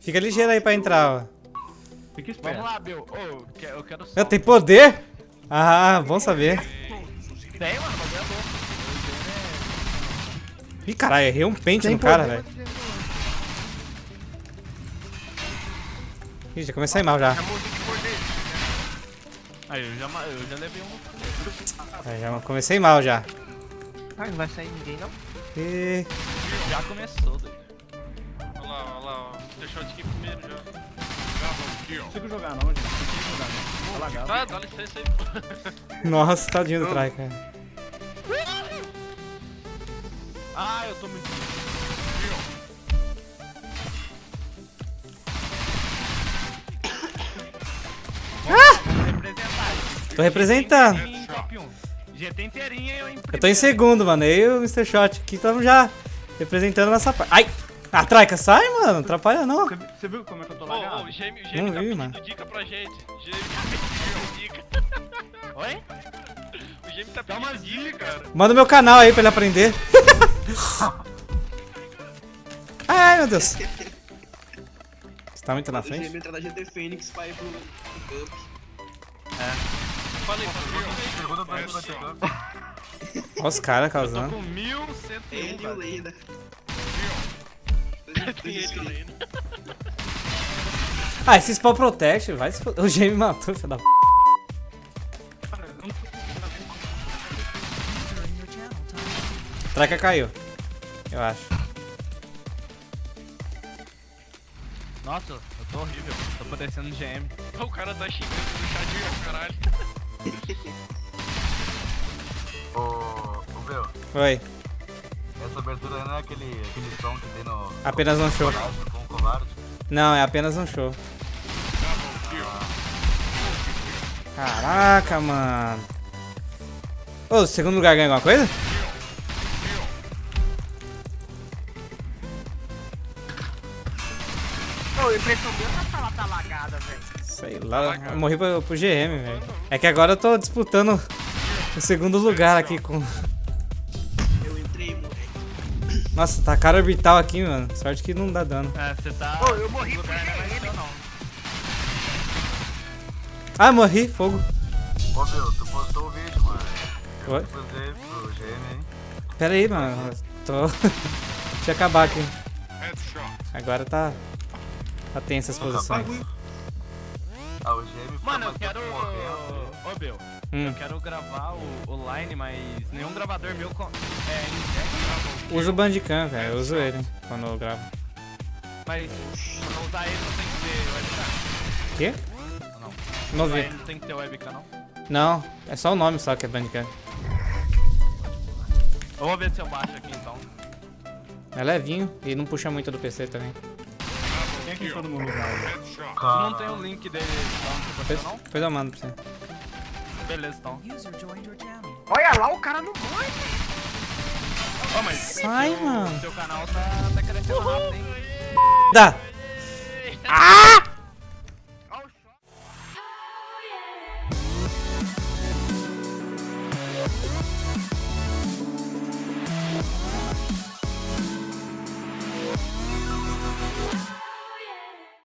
Fica ligeiro aí pra entrar, ó. Fica esperto. Vamos lá, Bill. Ô, eu que- eu quero só. Eu tenho poder? Ah, bom saber. Tem, mano, o bagulho é louco. Ih, caralho, errei um pente Tem no cara, velho. Ih, já comecei mal já. Aí, eu já, eu já levei um. Aí, já comecei mal já. Ah, não vai sair ninguém, não? Ih, Já começou, doido. Deixou aqui primeiro já. Não consigo jogar não, gente. Não consigo jogar não. Tá lagado. Tá, dá licença aí. nossa, tadinho do Trai, cara. Ah, eu tô muito. Representar. Tô representando. Em top 1. GT inteirinha eu em Eu tô em segundo, mano. Eu e o Mr. Shot aqui estamos já representando nossa parte. Ai! A Traica sai, mano. Atrapalha não. Você, viu como é que eu tô Ô, lagado? ô, o Gêmeo, o Não Gêmeo tá vi, pedindo mano. dica pra gente. Gêmeo tá pedindo dica. Oi? O Gêmeo tá pedindo dica, cara. Manda meu canal aí pra ele aprender. Ai, meu Deus. Você tá muito na O frente? GM entrar da GT Fênix pra ir pro, pro Cup. Falei, falei. Olha os caras Tô causando. com 1101, Ele e o velho. Leda. Tem ele ainda. Ah, esse spawn protect, vai se foder. O me matou, filho da p. Traca caiu. Eu acho. Nossa, eu tô horrível. Tô parecendo GM. O cara tá xingando no chat, caralho. Ô, ô meu, Oi. Essa abertura não é aquele, aquele som que tem no Apenas um show. Não, é apenas um show. Caraca, mano. Ô, segundo lugar ganha alguma coisa? Impressão minha essa sala tá lagada, velho. Sei lá, eu morri pro, pro GM, velho. É que agora eu tô disputando o segundo lugar aqui com. Nossa, tá cara orbital aqui, mano. Sorte que não dá dano. É, você tá. Pô, eu morri no por lugar, né? Não. Ah, morri, fogo. Ô meu, tu postou o vídeo, mano. Eu Oi? postei pro GM, hein? Pera aí, mano. Tô. Deixa eu acabar aqui. Agora tá. Tá tensa as posições. Ah, o GM Mano, eu quero. morrendo. Ô, Bill. Hum. Eu quero gravar o, o line, mas nenhum gravador meu é em Uso o Bandicam, velho. Eu uso ele quando eu gravo. Mas pra usar ele não tem que ter webcam. Quê? Não. Não vi. não tem que ter webcam, não. Não, é só o nome só que é Bandicam. Eu vou ver se eu baixo aqui então. É levinho e não puxa muito do PC também. Quem é que entrou no meu lugar? Tu não tem o link dele então, no não? depois eu mando pra você. Beleza, então. Olha lá, o cara não morre. Ô, mas Sai, mano. seu canal tá, tá crescendo rápido, hein? Dá! Ó